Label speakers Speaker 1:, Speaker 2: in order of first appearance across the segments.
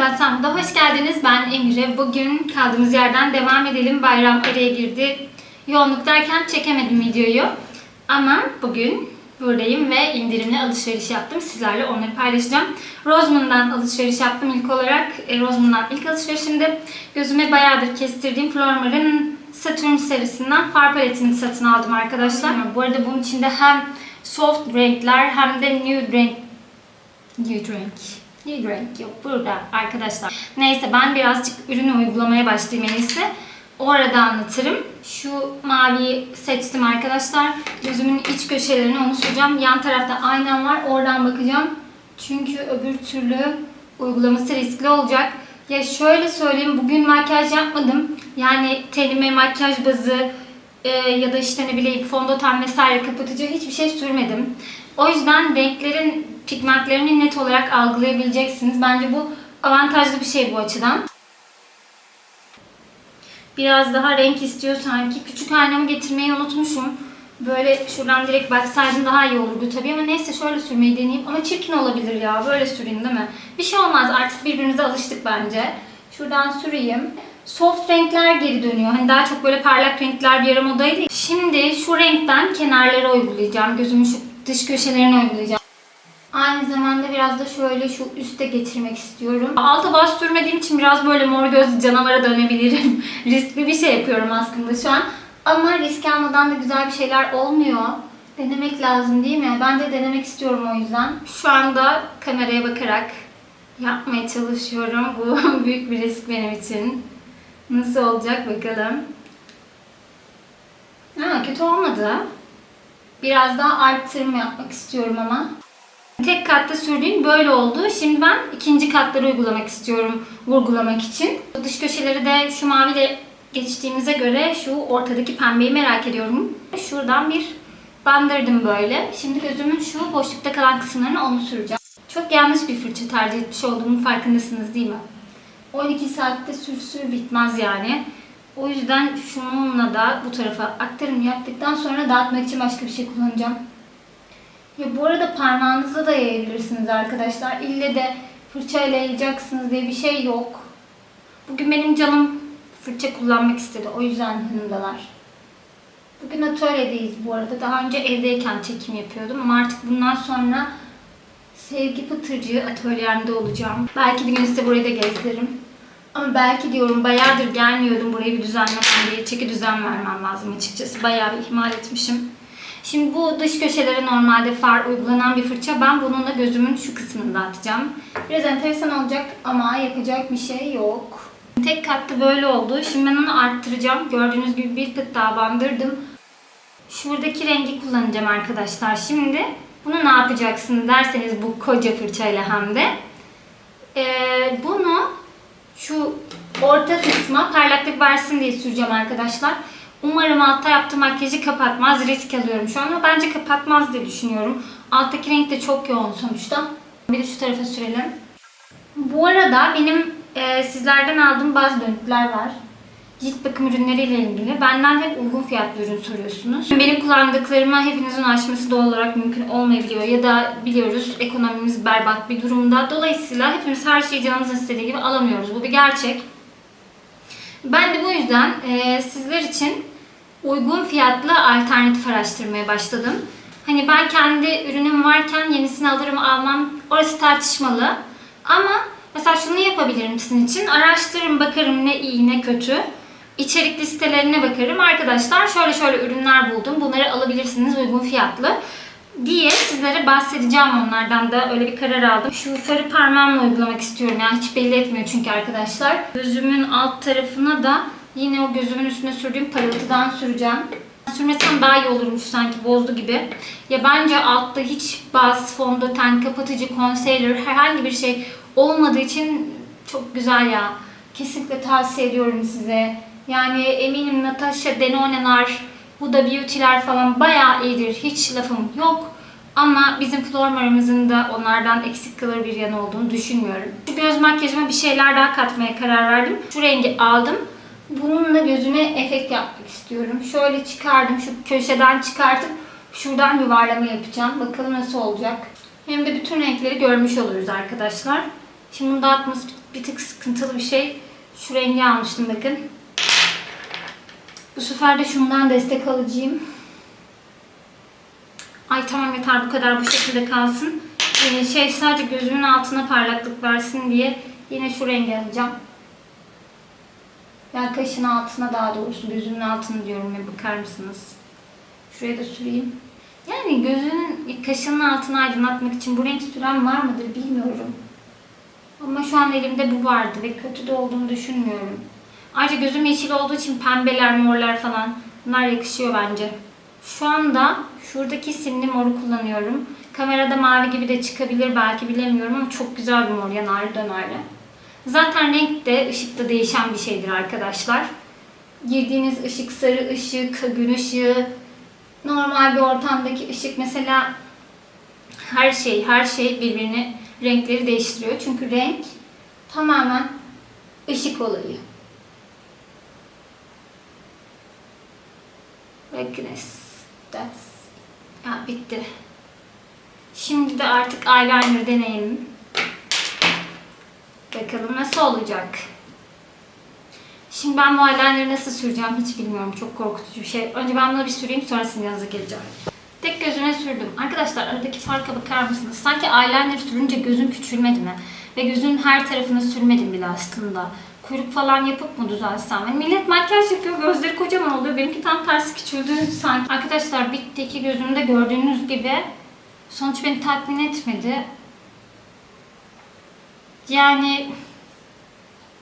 Speaker 1: Merhaba İstanbul'da hoş geldiniz. Ben Emire. Bugün kaldığımız yerden devam edelim. Bayram araya girdi. Yoğunluk derken çekemedim videoyu. Ama bugün buradayım ve indirimli alışveriş yaptım. Sizlerle onları paylaşacağım. Roseman'dan alışveriş yaptım ilk olarak. E, ilk alışverişimde gözüme bayağıdır kestirdiğim Flormar'ın Saturn serisinden far paletini satın aldım arkadaşlar. Bu arada bunun içinde hem soft renkler hem de nude renk Nude renk. Nude renk yok burada arkadaşlar. Neyse ben birazcık ürünü uygulamaya başlayayım en iyisi. Orada anlatırım. Şu maviyi seçtim arkadaşlar. Gözümün iç köşelerine onu süreceğim. Yan tarafta aynam var. Oradan bakacağım. Çünkü öbür türlü uygulaması riskli olacak. Ya şöyle söyleyeyim. Bugün makyaj yapmadım. Yani tenime makyaj bazı e, ya da işte ne bileyim fondöten vesaire kapatıcı hiçbir şey sürmedim. O yüzden renklerin pigmentlerini net olarak algılayabileceksiniz. Bence bu avantajlı bir şey bu açıdan. Biraz daha renk istiyor sanki. Küçük aynamı getirmeyi unutmuşum. Böyle şuradan direkt baksaydım daha iyi olurdu tabii ama neyse şöyle sürmeyi deneyeyim. Ama çirkin olabilir ya. Böyle süreyim değil mi? Bir şey olmaz artık birbirimize alıştık bence. Şuradan süreyim. Soft renkler geri dönüyor. Hani daha çok böyle parlak renkler bir ara modaydı. Şimdi şu renkten kenarlara uygulayacağım. Gözümün şu dış köşelerine uygulayacağım. Aynı zamanda biraz da şöyle şu üste getirmek istiyorum. Alta bas sürmediğim için biraz böyle mor gözlü canavara dönebilirim. Riskli bir şey yapıyorum aslında şu an. Ama risk almadan da güzel bir şeyler olmuyor. Denemek lazım değil mi? Ben de denemek istiyorum o yüzden. Şu anda kameraya bakarak yapmaya çalışıyorum. Bu büyük bir risk benim için. Nasıl olacak bakalım. Ha, kötü olmadı. Biraz daha arttırma yapmak istiyorum ama. Tek katta sürdüğüm böyle oldu. Şimdi ben ikinci katları uygulamak istiyorum vurgulamak için. Dış köşeleri de şu maviyle geçtiğimize göre şu ortadaki pembeyi merak ediyorum. Şuradan bir bandırdım böyle. Şimdi gözümün şu boşlukta kalan kısımlarını onu süreceğim. Çok yanlış bir fırça tercih etmiş olduğumun farkındasınız değil mi? 12 saatte sür sür bitmez yani. O yüzden şununla da bu tarafa aktarım yaptıktan sonra dağıtmak için başka bir şey kullanacağım. Ya bu arada parmağınızla da yayabilirsiniz arkadaşlar. İlle de fırçayla yayacaksınız diye bir şey yok. Bugün benim canım fırça kullanmak istedi. O yüzden yanımdalar. Bugün atölyedeyiz bu arada. Daha önce evdeyken çekim yapıyordum ama artık bundan sonra sevgi pıtırcığı atölyemde olacağım. Belki bir gün size burayı da gezdiririm. Ama belki diyorum bayağıdır gelmiyordum burayı bir düzenlemem diye. Çeki düzen vermem lazım açıkçası. Bayağı bir ihmal etmişim. Şimdi bu dış köşelere normalde far uygulanan bir fırça. Ben bununla gözümün şu kısmını dağıtacağım. Biraz enteresan olacak ama yapacak bir şey yok. Tek katlı böyle oldu. Şimdi ben onu arttıracağım. Gördüğünüz gibi bir tık daha bandırdım. Şuradaki rengi kullanacağım arkadaşlar. Şimdi bunu ne yapacaksın derseniz bu koca fırçayla hem de. Ee, bunu şu orta kısma parlaklık versin diye süreceğim arkadaşlar. Umarım altta yaptığım makyajı kapatmaz. Risk alıyorum şu an ama bence kapatmaz diye düşünüyorum. Alttaki renk de çok yoğun sonuçta. Bir de şu tarafa sürelim. Bu arada benim e, sizlerden aldığım bazı dönütler var. Cilt bakım ürünleriyle ilgili. Benden hep uygun fiyatlı ürün soruyorsunuz. Benim kullandıklarıma hepinizin ulaşması doğal olarak mümkün olmayabiliyor. Ya da biliyoruz ekonomimiz berbat bir durumda. Dolayısıyla hepimiz her şeyi canımız istediği gibi alamıyoruz. Bu bir gerçek. Ben de bu yüzden e, sizler için uygun fiyatlı alternatif araştırmaya başladım. Hani ben kendi ürünüm varken yenisini alırım almam orası tartışmalı. Ama mesela şunu yapabilirim sizin için. Araştırırım bakarım ne iyi ne kötü. İçerik listelerine bakarım. Arkadaşlar şöyle şöyle ürünler buldum. Bunları alabilirsiniz uygun fiyatlı diye sizlere bahsedeceğim onlardan da öyle bir karar aldım. Şu sarı parmağımla uygulamak istiyorum. Yani hiç belli etmiyor çünkü arkadaşlar. Gözümün alt tarafına da yine o gözümün üstüne sürdüğüm parıltıdan süreceğim. Sürmesem daha iyi olurmuş sanki bozdu gibi. Ya bence altta hiç baz, fondöten, kapatıcı, concealer herhangi bir şey olmadığı için çok güzel ya. Kesinlikle tavsiye ediyorum size. Yani eminim Natasha Denonen'lar, Huda Beauty'ler falan bayağı iyidir. Hiç lafım yok. Ama bizim Flormar'ımızın da onlardan eksik kalır bir yanı olduğunu düşünmüyorum. Şu göz makyajıma bir şeyler daha katmaya karar verdim. Şu rengi aldım. Bununla gözüme efekt yapmak istiyorum. Şöyle çıkardım. Şu köşeden çıkartıp şuradan yuvarlama yapacağım. Bakalım nasıl olacak. Hem de bütün renkleri görmüş oluruz arkadaşlar. Şimdi bunu dağıtması bir tık sıkıntılı bir şey. Şu rengi almıştım bakın. Bu sefer de şundan destek alacağım. Ay tamam yeter bu kadar bu şekilde kalsın. Ee, şey sadece gözümün altına parlaklık versin diye yine şu rengi alacağım. Yani kaşın altına daha doğrusu gözümün altına diyorum ya bakar mısınız? Şuraya da süreyim. Yani gözünün kaşının altını aydınlatmak için bu renk süren var mıdır bilmiyorum. Ama şu an elimde bu vardı ve kötü de olduğunu düşünmüyorum. Ayrıca gözüm yeşil olduğu için pembeler, morlar falan bunlar yakışıyor bence. Şu anda şuradaki simli moru kullanıyorum. Kamerada mavi gibi de çıkabilir belki bilemiyorum ama çok güzel bir mor yanarlı dönerli. Zaten renk de ışıkta değişen bir şeydir arkadaşlar. Girdiğiniz ışık sarı ışık, gün ışığı, normal bir ortamdaki ışık mesela her şey, her şey birbirini renkleri değiştiriyor. Çünkü renk tamamen ışık olayı. Bakınız. That's... Ya bitti. Şimdi de artık eyeliner deneyelim. Bakalım nasıl olacak. Şimdi ben bu eyeliner'ı nasıl süreceğim hiç bilmiyorum. Çok korkutucu bir şey. Önce ben bunu bir süreyim sonra yanınıza geleceğim. Tek gözüne sürdüm. Arkadaşlar aradaki farka bakar mısınız? Sanki eyeliner sürünce gözüm küçülmedi mi? Ve gözün her tarafına sürmedim bile aslında. Kuyruk falan yapıp mı düzelsem? Yani millet makyaj yapıyor, gözleri kocaman oluyor. Benimki tam tersi küçüldü sanki. Arkadaşlar bitti iki gözümde gördüğünüz gibi. Sonuç beni tatmin etmedi. Yani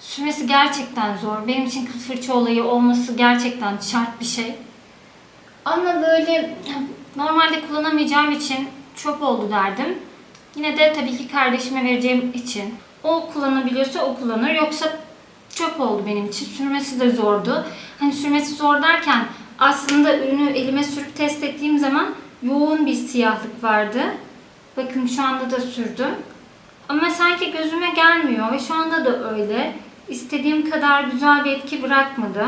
Speaker 1: sürmesi gerçekten zor. Benim için kıl fırça olayı olması gerçekten şart bir şey. Ama böyle normalde kullanamayacağım için çöp oldu derdim. Yine de tabii ki kardeşime vereceğim için. O kullanabiliyorsa o kullanır. Yoksa çöp oldu benim için. Sürmesi de zordu. Hani sürmesi zor derken aslında ürünü elime sürüp test ettiğim zaman yoğun bir siyahlık vardı. Bakın şu anda da sürdüm. Ama sanki gözüme gelmiyor ve şu anda da öyle. İstediğim kadar güzel bir etki bırakmadı.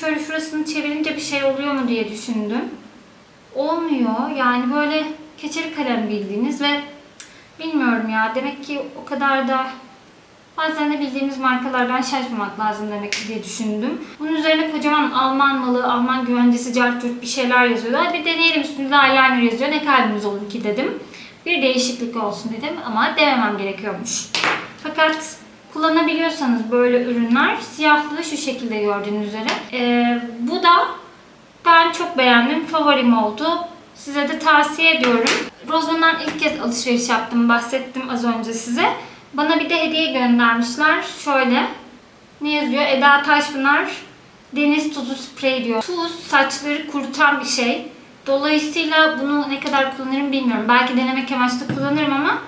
Speaker 1: Şöyle şurasını çevirince bir şey oluyor mu diye düşündüm. Olmuyor. Yani böyle keçeli kalem bildiğiniz ve bilmiyorum ya demek ki o kadar da bazen de bildiğimiz markalardan şaşmamak lazım demek diye düşündüm. Bunun üzerine kocaman Alman malı, Alman güvencesi, cartürt bir şeyler yazıyordu. Hadi bir deneyelim üstünde eyeliner yazıyor. Ne kalbimiz olur ki dedim. Bir değişiklik olsun dedim ama dememem gerekiyormuş. Fakat kullanabiliyorsanız böyle ürünler siyahlığı şu şekilde gördüğünüz üzere. Ee, bu da ben çok beğendim. Favorim oldu. Size de tavsiye ediyorum. Rozman'dan ilk kez alışveriş yaptım. Bahsettim az önce size. Bana bir de hediye göndermişler. Şöyle. Ne yazıyor? Eda Taşpınar deniz tuzu sprey diyor. Tuz saçları kurutan bir şey. Dolayısıyla bunu ne kadar kullanırım bilmiyorum. Belki denemek amaçlı kullanırım ama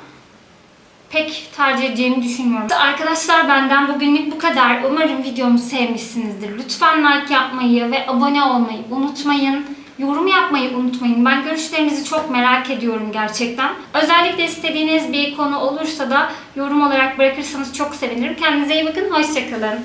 Speaker 1: pek tercih edeceğimi düşünmüyorum. Arkadaşlar benden bugünlük bu kadar. Umarım videomu sevmişsinizdir. Lütfen like yapmayı ve abone olmayı unutmayın. Yorum yapmayı unutmayın. Ben görüşlerinizi çok merak ediyorum gerçekten. Özellikle istediğiniz bir konu olursa da yorum olarak bırakırsanız çok sevinirim. Kendinize iyi bakın. Hoşçakalın.